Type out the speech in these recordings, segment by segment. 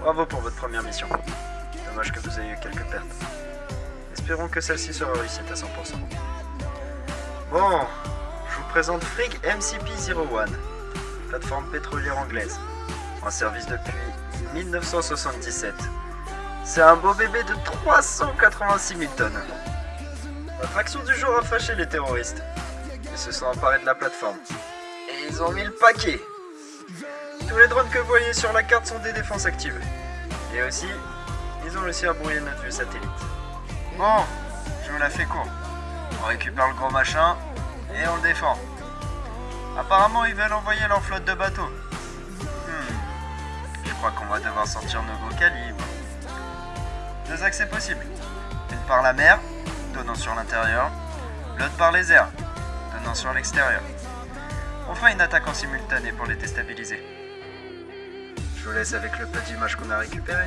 Bravo pour votre première mission. Dommage que vous ayez eu quelques pertes. Espérons que celle-ci sera réussite à 100%. Bon, je vous présente Frig MCP-01, plateforme pétrolière anglaise, en service depuis 1977. C'est un beau bébé de 386 000 tonnes. Notre action du jour a fâché les terroristes. Ils se sont emparés de la plateforme. Et ils ont mis le paquet Tous les drones que vous voyez sur la carte sont des défenses actives. Et aussi, ils ont réussi à brouiller notre vue satellite. Bon, je vous la fais court. On récupère le gros machin et on le défend. Apparemment, ils veulent envoyer leur flotte de bateaux. Hmm. Je crois qu'on va devoir sortir nos gros calibres. Deux accès possibles. Une par la mer, donnant sur l'intérieur, l'autre par les airs, donnant sur l'extérieur. On fera une attaque en simultané pour les déstabiliser. Je vous laisse avec le peu d'images qu'on a récupéré.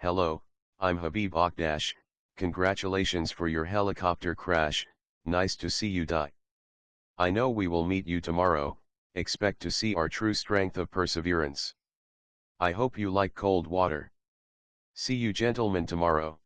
Hello, I'm Habib Akdash, congratulations for your helicopter crash, nice to see you die. I know we will meet you tomorrow, expect to see our true strength of perseverance. I hope you like cold water. See you gentlemen tomorrow.